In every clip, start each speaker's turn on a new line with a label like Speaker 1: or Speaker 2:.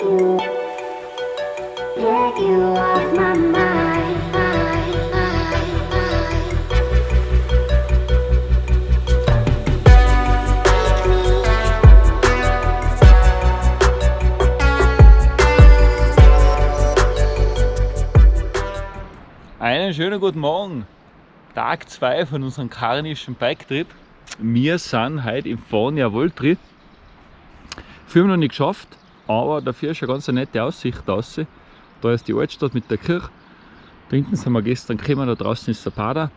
Speaker 1: Einen schönen guten Morgen. Tag 2 von unserem karnischen Bike-Trip. Wir sind heute im Fornia Voltri. Wir noch nicht geschafft, aber dafür ist eine ganz nette Aussicht draußen. Da ist die Altstadt mit der Kirche. Da hinten sind wir gestern gekommen, da draußen ist der Pader.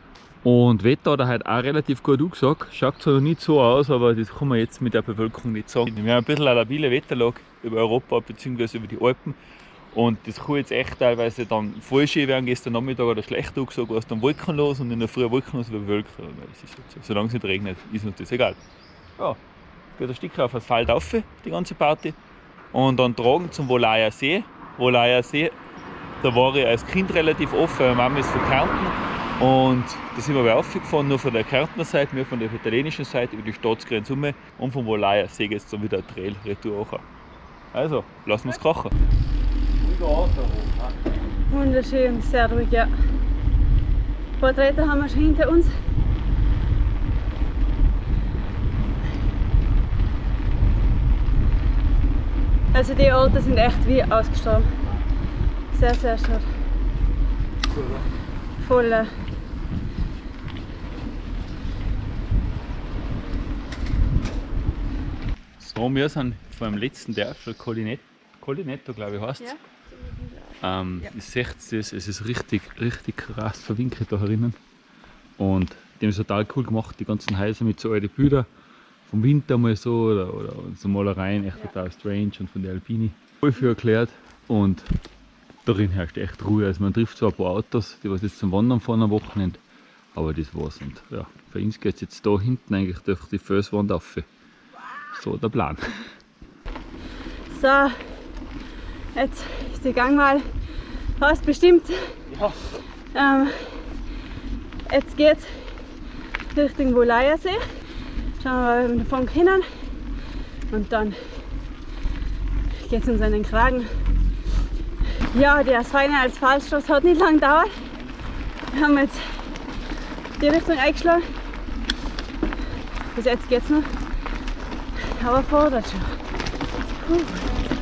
Speaker 1: Und Wetter hat er heute auch relativ gut angesagt. Schaut zwar noch nicht so aus, aber das kann man jetzt mit der Bewölkung nicht sagen. Wir haben ein bisschen eine labile Wetterlage über Europa bzw. über die Alpen. Und das kann jetzt echt teilweise dann voll schön werden. Gestern Nachmittag oder schlecht angesagt, war es dann wolkenlos und in der Früh wolkenlos bewölkt. Das ist so. Solange es nicht regnet, ist uns das egal. Ja, geht ein Stück auf Asphalt auf, die ganze Party. Und dann tragen zum Wolaya See. Wolaya See, da war ich als Kind relativ weil meine Mama ist von Kärnten. Und da sind wir aufgefahren, nur von der Kärntner Seite, nur von der italienischen Seite über die Staatsgrenze um. Und vom Wolaya See geht es dann wieder Trail retour auch. Also, lassen wir es krachen.
Speaker 2: Wunderschön, sehr ruhig, ja. Porträte haben wir schon hinter uns. Also die Orte sind echt wie ausgestorben. Sehr, sehr schön. Voll. äh,
Speaker 1: So, wir sind vor dem letzten Dörfel, Collinetto, Collinetto glaube ich heißt es. Ähm,
Speaker 2: Ja.
Speaker 1: Ihr seht das, es ist richtig, richtig krass verwinkelt da herinnen. Und die haben es total cool gemacht, die ganzen Häuser mit so alten Bildern. Vom Winter mal so oder, oder so Malereien, echt total strange und von der Alpini. Voll viel erklärt und darin herrscht echt Ruhe. Also man trifft zwar ein paar Autos, die was jetzt zum Wandern fahren am Wochenende, aber das war's. Und ja, für uns geht es jetzt da hinten eigentlich durch die Felswand auf. So der Plan.
Speaker 2: So, jetzt ist die Gangwahl fast bestimmt.
Speaker 1: Ja.
Speaker 2: Ähm, jetzt geht's Richtung Wolaya-See. Schauen wir mal, ob wir davon können. Und dann geht's uns an den Kragen. Ja, der feine als Fallstoß hat nicht lang gedauert. Wir haben jetzt die Richtung eingeschlagen. Bis jetzt geht's noch. Aber fordert schon. Puh.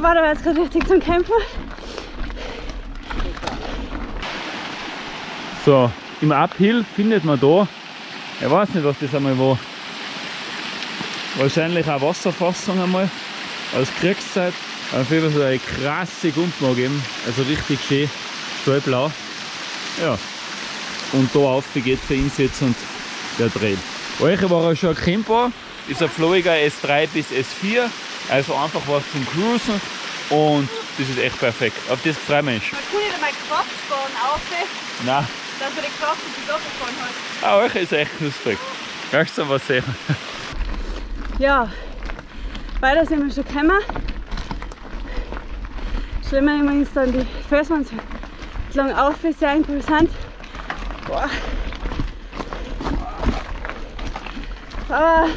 Speaker 2: War aber jetzt gerade richtig zum Kämpfen.
Speaker 1: So, im Uphill findet man da, ich weiß nicht, was das einmal war. Wahrscheinlich eine Wasserfassung einmal aus Kriegszeit. Auf jeden Fall so eine krasse Gumpen geben, also richtig schön, stahlblau. Ja, und da auf geht ihn jetzt und der dreht. Euch war er schon Camper, ist ein Floriger S3 bis S4, also einfach was zum Cruisen und das ist echt perfekt. Auf das freue ich mich.
Speaker 2: Man kann nicht einmal Kraft sparen, auf,
Speaker 1: Nein.
Speaker 2: dass er die Kraft auf die Sache fahren hat.
Speaker 1: Ah, euch ist echt knusprig. Kannst du was sehen?
Speaker 2: Ja, weiter sind wir schon gekommen. Schlimmer wir uns dann die Felswand lang auf, ist sehr interessant. Boah. Aber,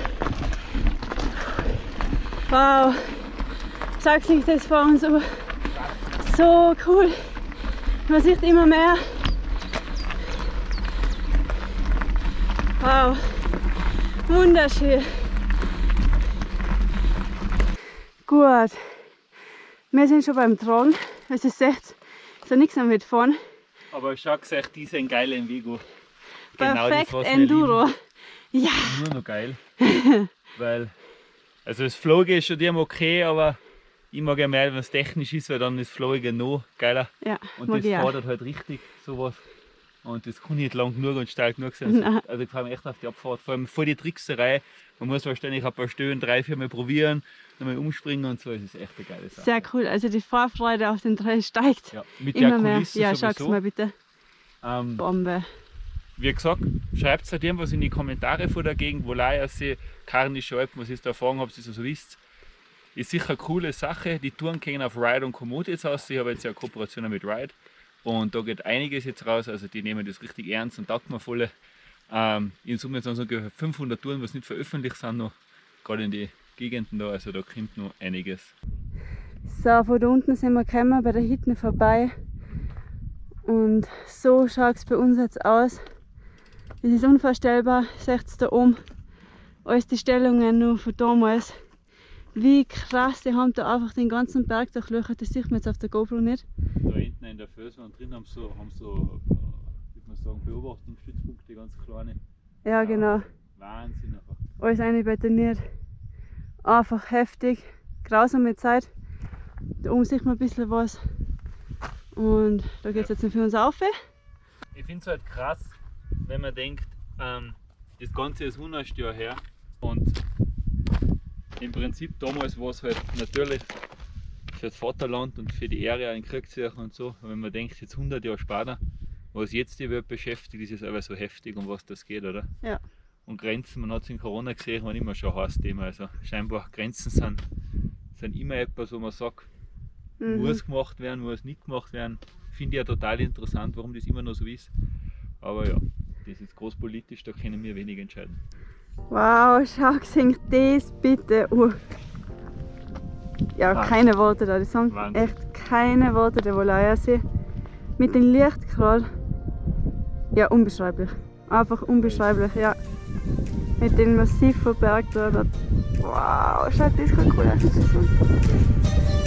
Speaker 2: wow, schaut sich das vor uns an. So cool. Man sieht immer mehr. Wow, wunderschön. Gut, wir sind schon beim Tragen. Es ist 16, so nichts mehr mitfahren.
Speaker 1: Aber schau gesagt, die sind geil in Vigo.
Speaker 2: Perfekt
Speaker 1: was wir
Speaker 2: Enduro. Ja.
Speaker 1: Nur noch geil. weil, also das Floge ist schon dem okay, aber ich mag ja mehr, wenn es technisch ist, weil dann ist Floge noch geiler.
Speaker 2: ja,
Speaker 1: Und das fordert halt richtig sowas. Und das kann nicht lang genug und steil genug sein.
Speaker 2: Nein.
Speaker 1: Also ich freue mich echt auf die Abfahrt. Vor allem vor die Trickserei. Man muss wahrscheinlich ein paar Stöhnen drei, vier Mal probieren, nochmal umspringen und so. Es ist echt eine geile Sache.
Speaker 2: Sehr cool, also die Vorfreude auf den Trail steigt.
Speaker 1: Ja, mit
Speaker 2: Immer
Speaker 1: der
Speaker 2: mehr. Ja, schau's
Speaker 1: sowieso.
Speaker 2: mal bitte.
Speaker 1: Ähm,
Speaker 2: Bombe.
Speaker 1: Wie gesagt, schreibt halt irgendwas in die Kommentare von der Gegend, wo Leiersee, Karnische Alpen, was ihr da erfahren habt, ihr so wisst. Ist sicher eine coole Sache. Die Touren gehen auf Ride und Komoot jetzt aus. Ich habe jetzt ja eine Kooperation mit Ride. Und da geht einiges jetzt raus, also die nehmen das richtig ernst und taugt mir voll. Ähm, in Summe sind es ungefähr 500 Touren, was nicht veröffentlicht sind noch, gerade in die Gegenden da, also da kommt noch einiges.
Speaker 2: So, von da unten sind wir gekommen, bei der Hütte vorbei. Und so schaut es bei uns jetzt aus. Es ist unvorstellbar, seht ihr da oben, alles die Stellungen noch von damals. Wie krass, die haben da einfach den ganzen Berg durchlöchert, das sieht man jetzt auf der GoPro nicht.
Speaker 1: Da hinten in der Felswand drin haben so, haben so äh, wie man sagen, Beobachtungsstützpunkte, ganz kleine.
Speaker 2: Ja, genau.
Speaker 1: Wahnsinn einfach.
Speaker 2: Alles einbetoniert. Einfach heftig, grausame Zeit. Da oben sieht man ein bisschen was. Und da geht es jetzt für uns auf.
Speaker 1: Ich finde es halt krass, wenn man denkt, ähm, das Ganze ist 100 Jahre her und im Prinzip damals war es halt natürlich für das Vaterland und für die Ehre ein Kriegszeichen und so. Wenn man denkt, jetzt 100 Jahre später, was jetzt die Welt beschäftigt, ist es aber so heftig, um was das geht, oder?
Speaker 2: Ja.
Speaker 1: Und Grenzen, man hat es in Corona gesehen, waren immer schon ein heißes Thema. Also scheinbar Grenzen sind, sind immer etwas, wo man sagt,
Speaker 2: Mhm.
Speaker 1: muss gemacht werden, muss nicht gemacht werden. Finde ich ja total interessant, warum das immer noch so ist. Aber ja, das ist großpolitisch, da können wir wenig entscheiden.
Speaker 2: Wow, schau, singt das bitte. Uh. Ja,
Speaker 1: Wahnsinn.
Speaker 2: keine Worte da. Die sagen
Speaker 1: Wahnsinn.
Speaker 2: echt keine Worte, der Wolaya-See. Mit dem Licht gerade. Ja, unbeschreiblich. Einfach unbeschreiblich, ja. Mit dem massiven Berg da. da. Wow, schaut das gerade cool aus.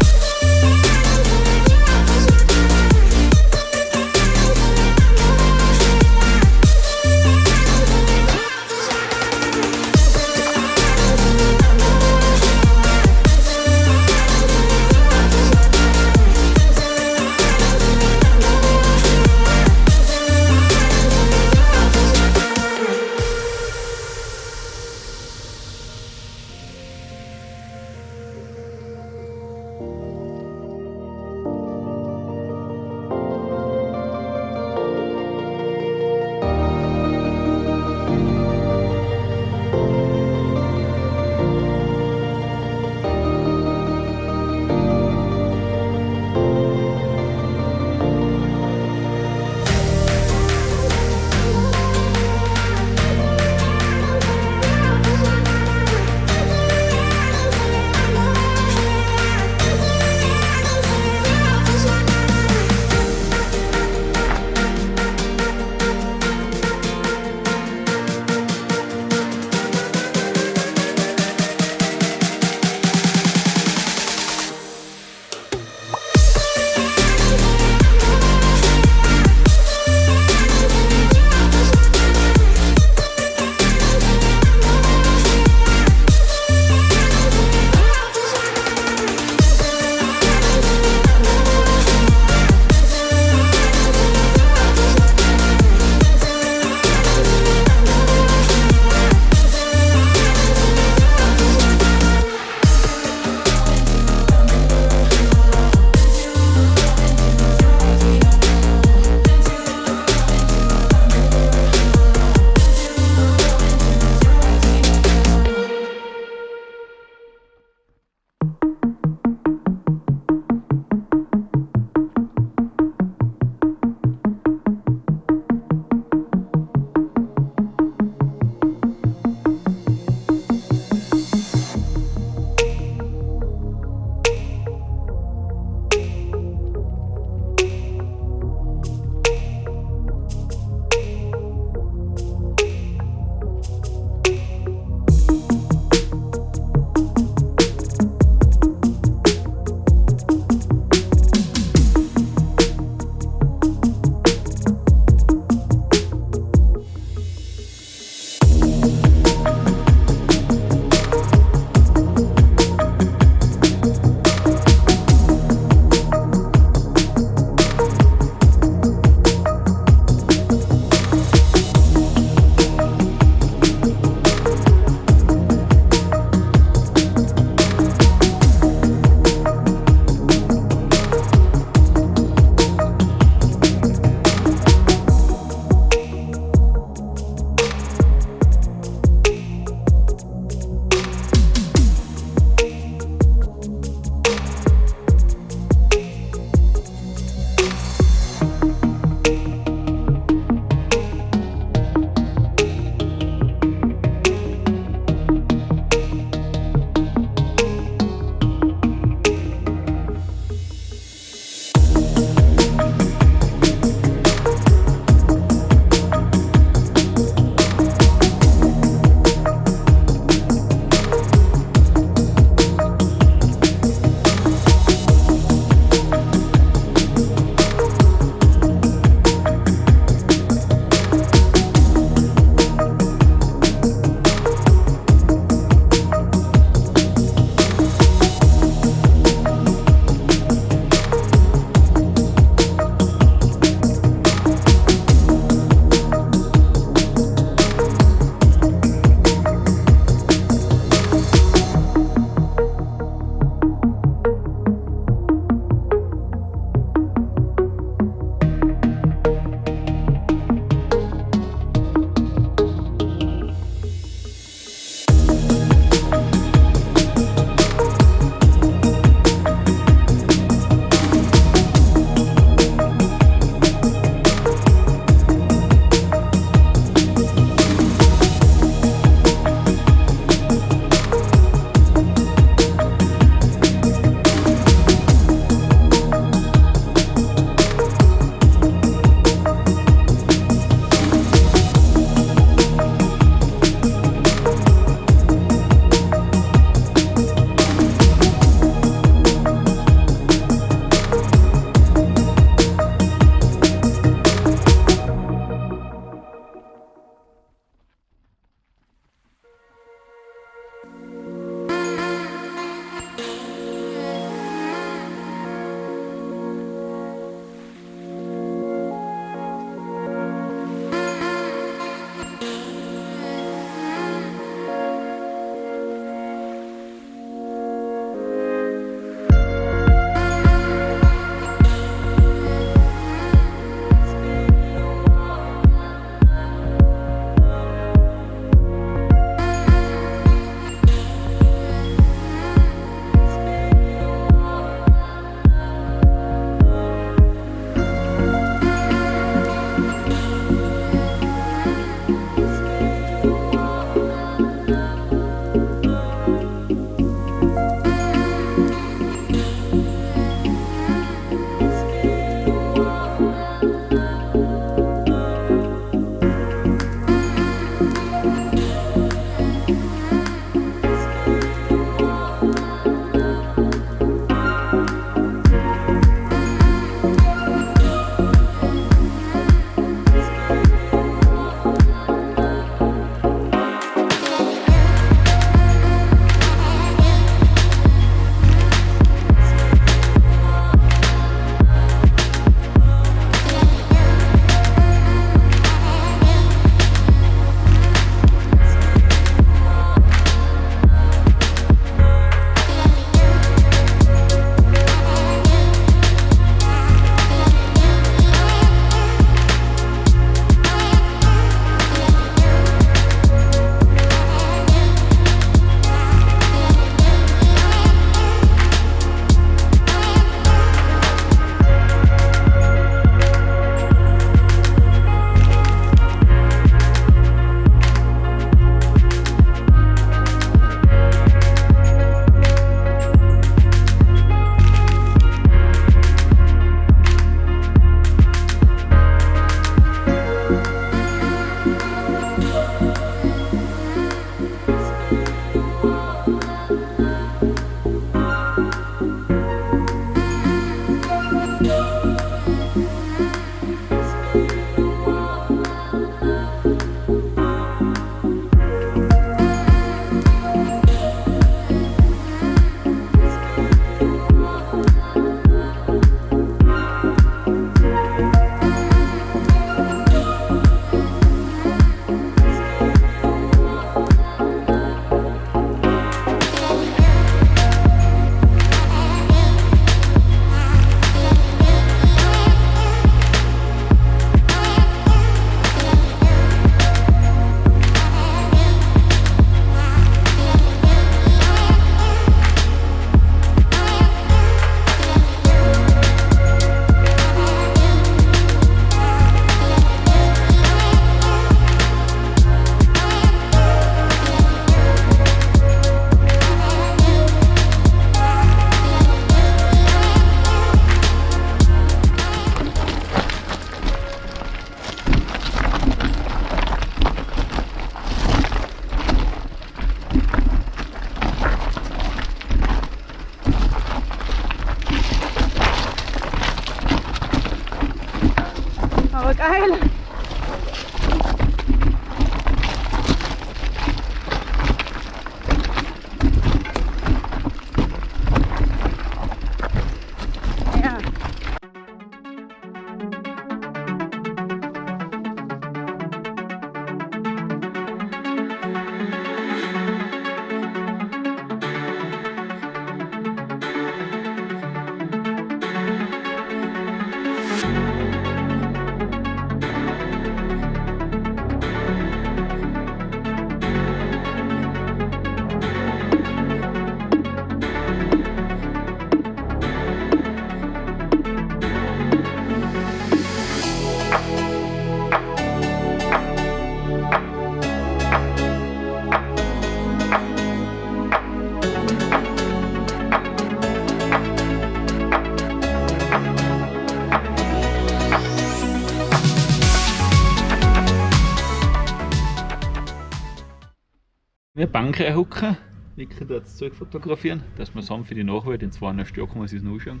Speaker 1: Bank reinhocken, Vicky dort das Zeug fotografieren, dass wir zusammen für die Nachwelt in zweieinhalb Jahren kann man sich noch anschauen.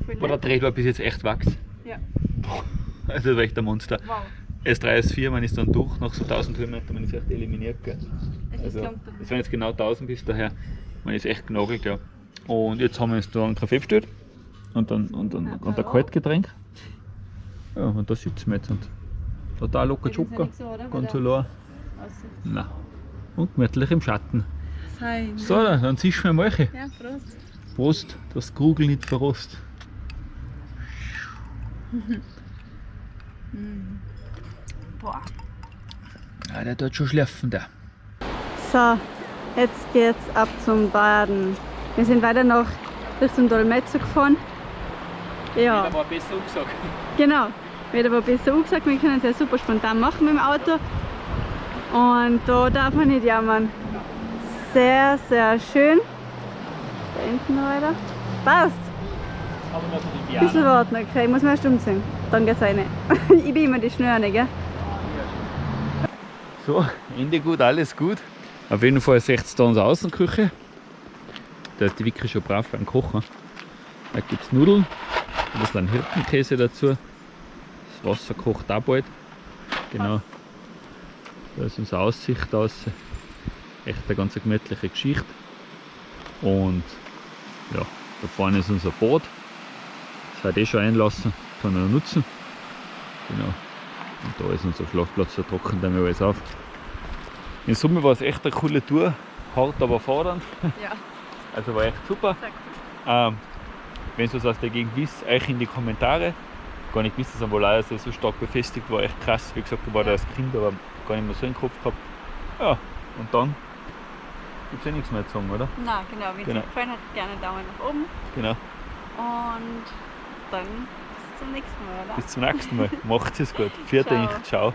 Speaker 1: Aber der
Speaker 2: nett.
Speaker 1: Dreh war bis jetzt echt wachs.
Speaker 2: Ja.
Speaker 1: Also das war echt ein Monster.
Speaker 2: Wow.
Speaker 1: S3, S4, man ist dann durch, nach so 1000 Höhenmetern, man ist echt eliminiert. Gell?
Speaker 2: Es
Speaker 1: Also, es waren jetzt genau 1000 bis daher. Man ist echt genagelt, ja. Und jetzt haben wir uns da einen Kaffee bestellt und dann und, und, und ein Kaltgetränk. Ja, und da sitzen wir jetzt und total locker Schocker. Ganz allein. Nein. Und gemütlich im Schatten.
Speaker 2: Fein.
Speaker 1: So, dann zischen wir mal.
Speaker 2: Ja, Prost.
Speaker 1: Prost, das Kugel nicht verrost.
Speaker 2: Boah.
Speaker 1: Ja, der tut schon schlafen, der.
Speaker 2: So, jetzt geht's ab zum Baden. Wir sind weiter noch Richtung Dolmetzer gefahren. Ja,
Speaker 1: war besser umgesagt.
Speaker 2: genau. Wird aber besser angesagt, wir können es ja super spontan machen mit dem Auto. Und da darf man nicht jammern. Sehr, sehr schön. Da hinten noch weiter. Passt. Ein bisschen warten, okay. Ich muss mir erst umziehen. Dann geht's rein. ich bin immer die Schnöre, gell?
Speaker 1: So, Ende gut, alles gut. Auf jeden Fall seht ihr da unsere Außenküche. Da ist die Vicky schon brav beim Kochen. Da gibt es Nudeln, ein bisschen Hirtenkäse dazu. Das Wasser kocht auch bald. Genau. Da ist unsere Aussicht aus. Echt eine ganz gemütliche Geschichte. Und ja, da vorne ist unser Boot. Das hat eh schon einlassen, kann er nutzen. Genau. Und da ist unser Schlafplatz, da trocknet dann alles auf. In Summe war es echt eine coole Tour, hart aber fordernd.
Speaker 2: Ja.
Speaker 1: Also war echt super. Ähm, wenn ihr was aus der Gegend wisst, euch in die Kommentare. Gar nicht gewusst, dass am Walayersee so stark befestigt war, echt krass. Wie gesagt, ich war da als Kind, aber gar nicht mehr so im Kopf gehabt. Ja, und dann gibt es eh nichts mehr zu sagen, oder?
Speaker 2: Na, genau. Wenn es
Speaker 1: Genau.
Speaker 2: euch gefallen hat, gerne Daumen nach oben.
Speaker 1: Genau.
Speaker 2: Und dann bis zum nächsten Mal, oder?
Speaker 1: Bis zum nächsten Mal. Macht's es gut. Vierte
Speaker 2: Ciao.
Speaker 1: Ciao.